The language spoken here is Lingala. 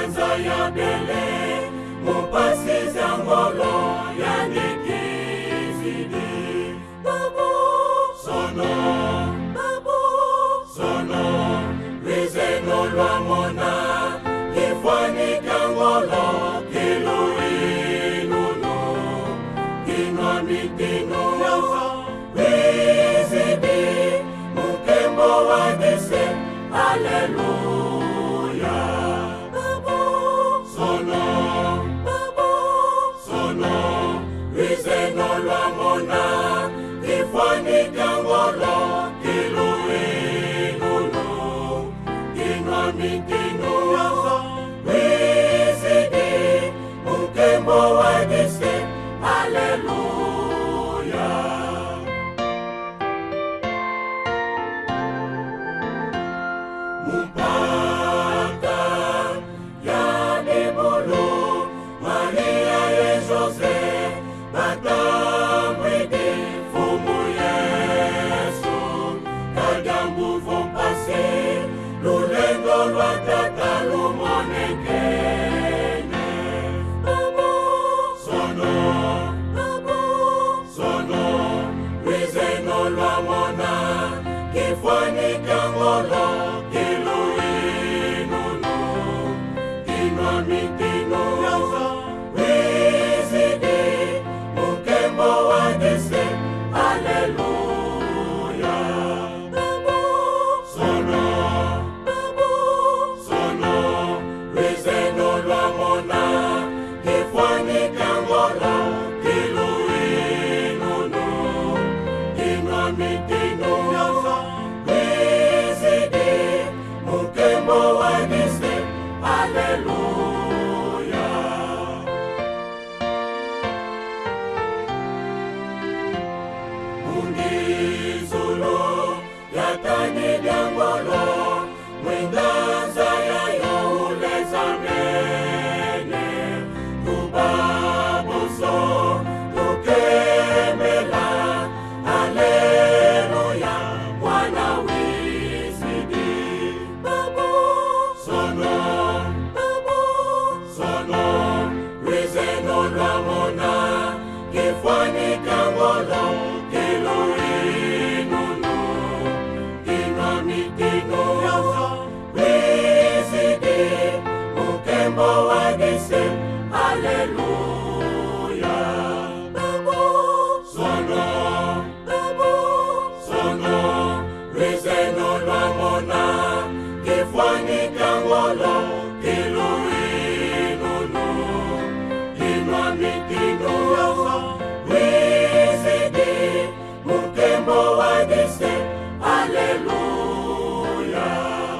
sanza ya bele mopasi zangolo are kifuani